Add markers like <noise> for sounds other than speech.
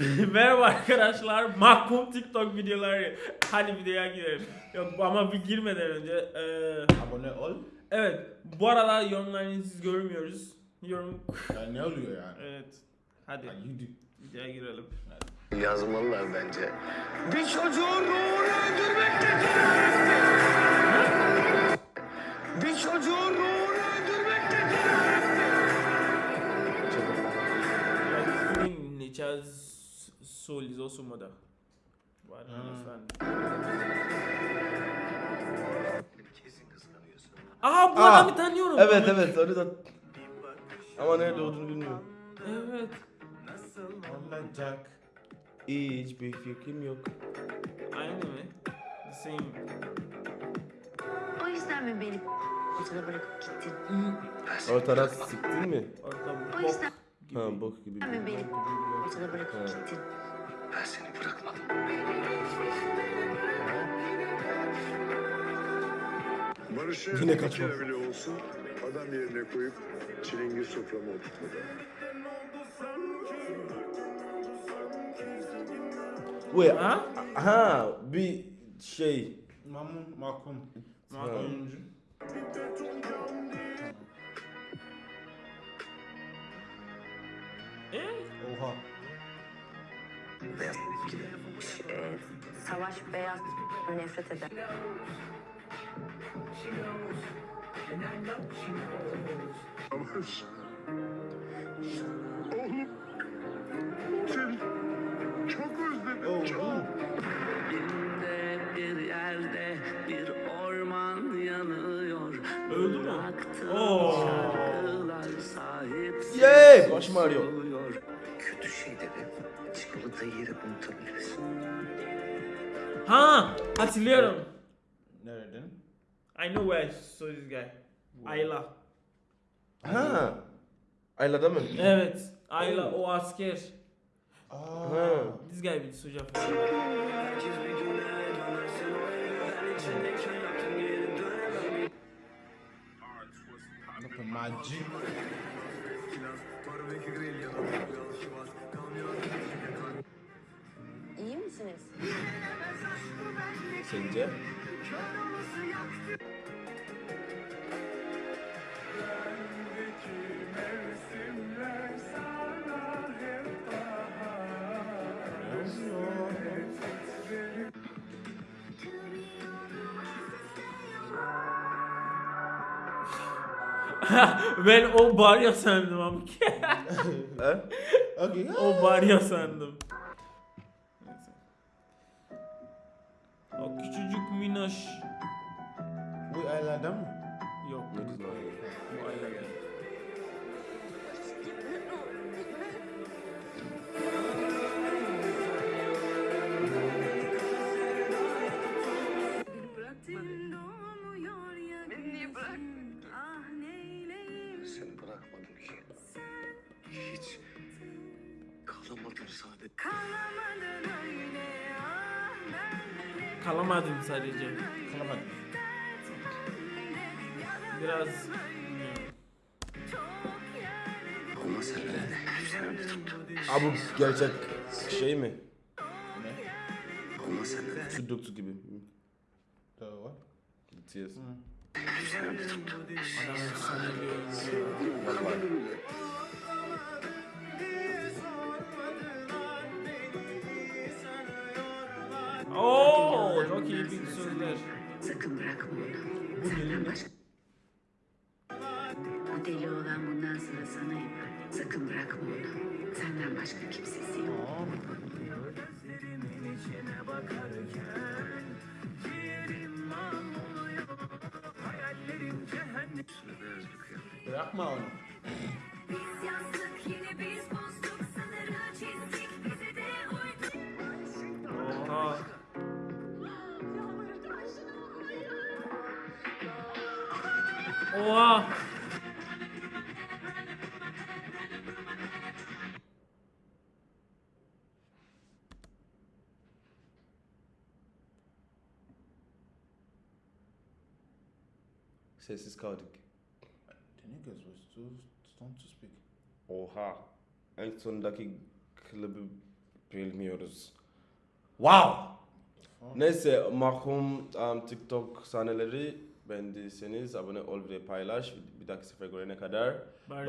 <laughs> Merhaba arkadaşlar. Mahkum TikTok videoları. Hadi videoya girelim. Yok ama bir girmeden önce. eee, Abone ol. evet. Bu arada yorumlarınızı görmüyoruz. Yorum. Yani ne oluyor yani? Evet. Hadi Ya yürü. videoya girelim. Yazmalılar bence. Bir çocuğun ruhunu öldürmek de teröristtir. Bir çocuğun ruhunu öldürmek de teröristtir. Queen Charles Soul is also mother. Var understand. Kesin kıskanıyorsun. Aa bu Aa, adamı tanıyorum. Evet evet onu da ama nerede olduğunu bilmiyorum. Evet. Olacak. Hiçbir fikrim yok. Aynı mı? The same. O yüzden mi beni ortada bırakıp gittin? O taraf siktin mi? Orta O yüzden gibi. Ha bok gibi. mi beni ortada bırakıp Ha. gittin? Ben seni bırakmadım. Barış'ı Yine bir kere bile olsun adam yerine koyup çilingir soframa oturtmadı. Ya. Ha? Ha bir şey. Mamun Makum. Mahkum. Oha. Beyaz. Ee, savaş beyaz nefret eder. Barış. Oğlum. Seni çok özledim. Çok. Elinde bir yerde bir orman yanıyor. Öldü mü? Sahipsiz Yay! Başım ağrıyor. Çikolatayı yiyerek unutabiliriz. Ha, hatırlıyorum. Nereden? I know where I saw this guy. Ayla. Ha. Ayla'da mı? Evet. Ayla o asker. Aa. Ha. This guy bir hocam. Bakın Magic. İyi Sence? <laughs> ben o Barya sandım ama. <laughs> Okay. o Barya sandım. O küçücük minnoş. Bu aylardan mı? Yok. Bu Ayla değil. Seni bırakmadım ki. Hiç. Kalamadım sadece. Kalamadım sadece. Kalamadım. Biraz. Aa bu gerçek şey mi? Ne? Sudoku gibi. Doğru. Tuttun. adam efsane diyor. Bir sözler. Sakın bırakma onu. Senden başka... Bu deli olan bundan sonra sana yapar. Sakın bırakma onu. Senden başka kimsesi yok. Bırakma onu. Oha. Sessiz kaldık. The niggas was too stoned to speak. Oha. En sondaki klibi bilmiyoruz. Wow! Neyse mahkum um, TikTok sahneleri beğendiyseniz abone ol ve paylaş. Bir dahaki sefer görene kadar. Barış. Barış.